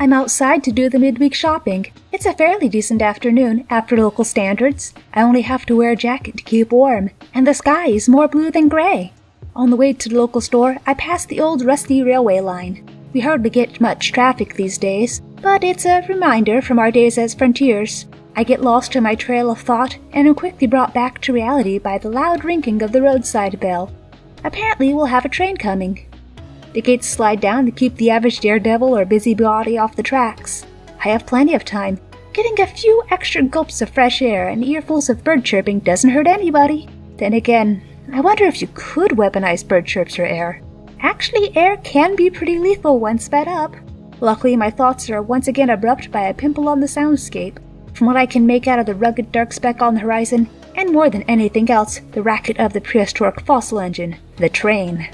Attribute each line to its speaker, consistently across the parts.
Speaker 1: I'm outside to do the midweek shopping. It's a fairly decent afternoon after local standards. I only have to wear a jacket to keep warm, and the sky is more blue than gray. On the way to the local store, I pass the old rusty railway line. We hardly get much traffic these days, but it's a reminder from our days as frontiers. I get lost in my trail of thought and am quickly brought back to reality by the loud ringing of the roadside bell. Apparently, we'll have a train coming. The gates slide down to keep the average daredevil or busybody off the tracks. I have plenty of time. Getting a few extra gulps of fresh air and earfuls of bird chirping doesn't hurt anybody. Then again, I wonder if you could weaponize bird chirps or air. Actually, air can be pretty lethal when sped up. Luckily, my thoughts are once again abrupt by a pimple on the soundscape. From what I can make out of the rugged dark speck on the horizon, and more than anything else, the racket of the prehistoric fossil engine, the train.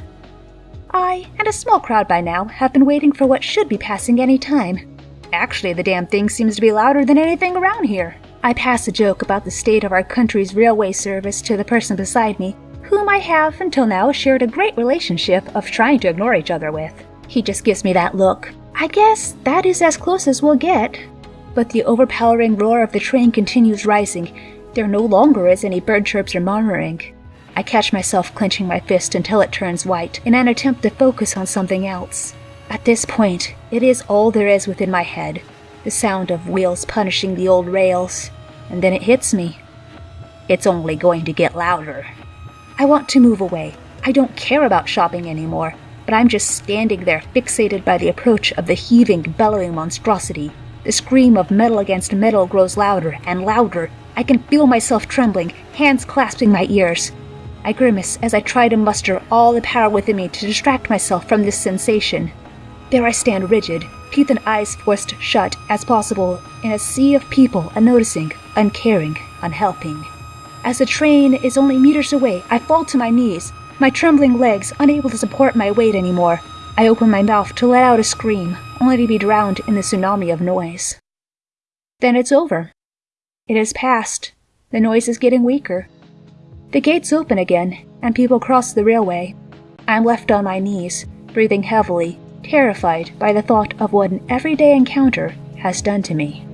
Speaker 1: I, and a small crowd by now, have been waiting for what should be passing any time. Actually, the damn thing seems to be louder than anything around here. I pass a joke about the state of our country's railway service to the person beside me, whom I have until now shared a great relationship of trying to ignore each other with. He just gives me that look. I guess that is as close as we'll get. But the overpowering roar of the train continues rising. There no longer is any bird chirps or murmuring. I catch myself clenching my fist until it turns white in an attempt to focus on something else. At this point, it is all there is within my head the sound of wheels punishing the old rails. And then it hits me. It's only going to get louder. I want to move away. I don't care about shopping anymore, but I'm just standing there fixated by the approach of the heaving, bellowing monstrosity. The scream of metal against metal grows louder and louder. I can feel myself trembling, hands clasping my ears. I grimace as I try to muster all the power within me to distract myself from this sensation. There I stand rigid, teeth and eyes forced shut as possible in a sea of people unnoticing, uncaring, unhelping. As the train is only meters away, I fall to my knees, my trembling legs unable to support my weight anymore. I open my mouth to let out a scream, only to be drowned in the tsunami of noise. Then it's over. It has passed. The noise is getting weaker. The gates open again, and people cross the railway. I am left on my knees, breathing heavily, terrified by the thought of what an everyday encounter has done to me.